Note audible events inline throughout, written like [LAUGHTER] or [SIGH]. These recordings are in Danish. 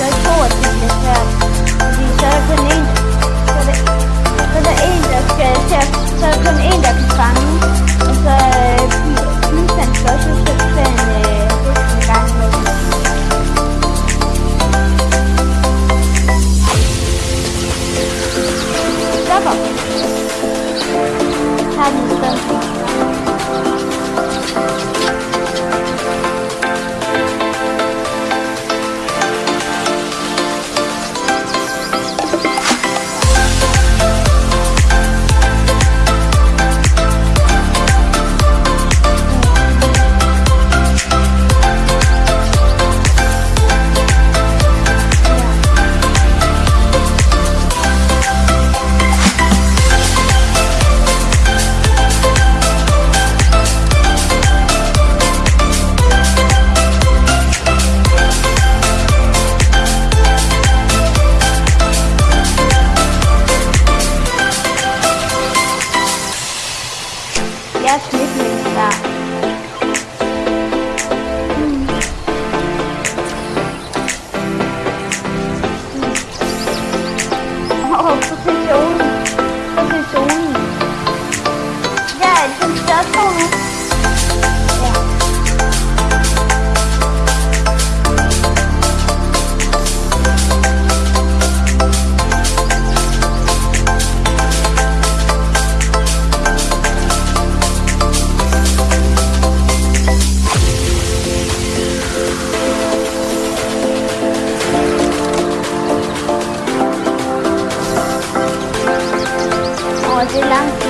skal ikke tro, at det bliver svært. Fordi så er der kun én, så er der, så er der én, der skal til at, så er der kun én, der kan fange. giá thuyết hiện tại Oh, succession! Succession! Yeah, it's successful! Åh, det er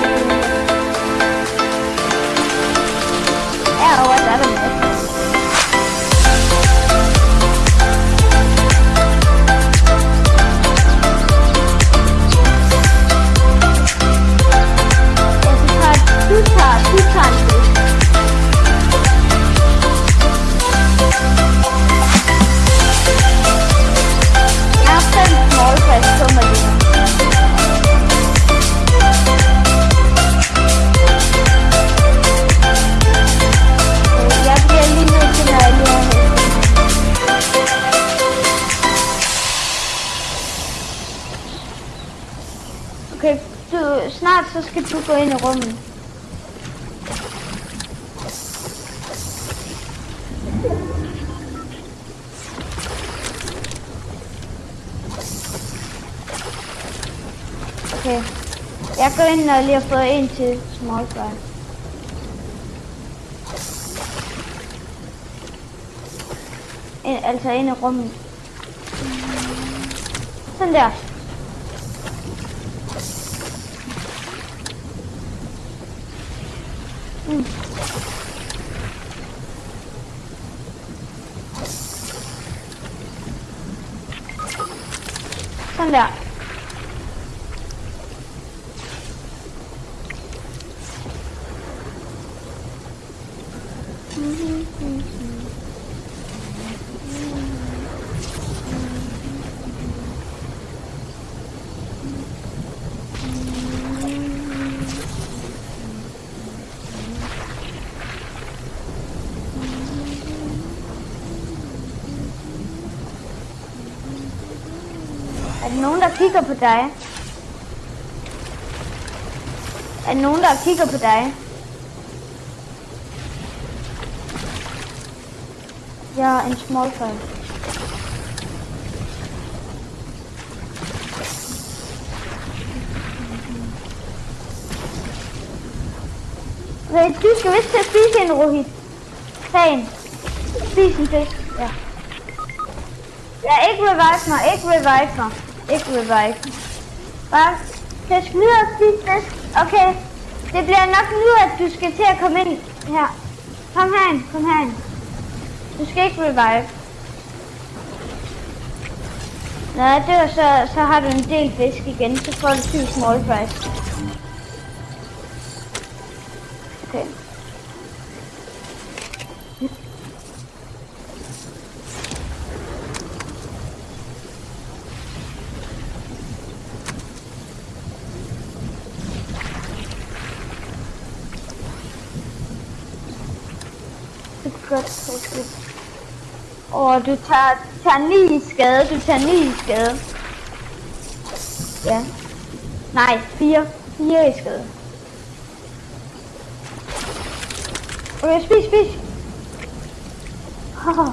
Okay, du, snart så skal du gå ind i rummet. Okay. Jeg går ind, når jeg lige har fået en til small. Ind, altså ind i rummet. Sådan der. Mm. Sådan der. Er der nogen, der kigger på dig? Er der nogen, der kigger på dig? Jeg er en small fan. Du skal vist til at spise en rohit. Tag en. Spis en fisk. Ja. Ja, ikke revive mig, ikke revive mig. Ikke revive. Bare jeg videre, spis fisk. Okay, det bliver nok nu, at du skal til at komme ind her. Kom herind, kom herind. Du skal ikke revive. Når jeg dør, så, så har du en del fisk igen, så får du 20 small fries. Okay. Det er godt, det er godt. Åh, du tager, tager 9 i skade, du tager 9 i skade. Ja. Nej, 4. 4 i skade. Okay, spis, spis. Haha.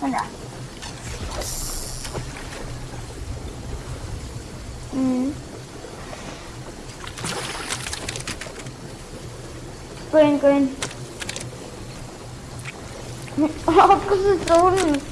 Sådan der. Mm. Gå ind, gå ind. Åh, [LAUGHS] oh, gå til solen.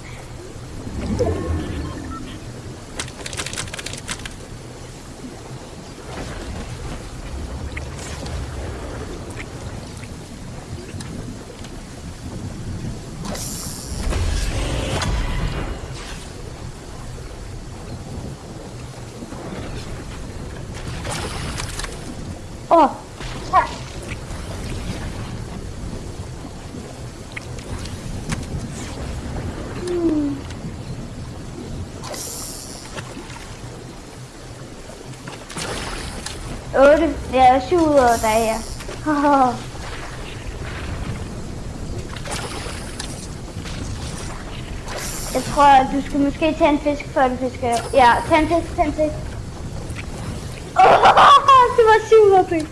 Åh, oh, 8. Det er 7 ud af dig, ja. Jeg tror, at du skulle måske tage en fisk, før du fisker. Ja, tag en fisk, tag en fisk. Oh, det var 700 penge.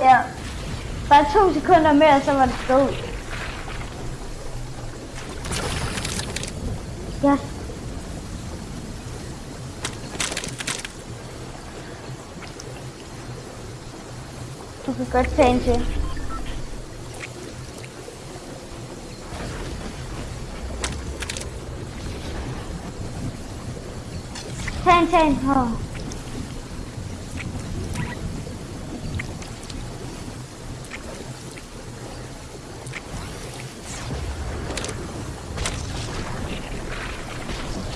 Ja. Bare to sekunder mere, så var det død. Yes. Kan godt tage en til. Tag en, tag en. Åh.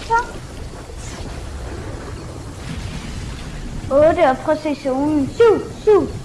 Så. 8 og præcisionen. 7, 7.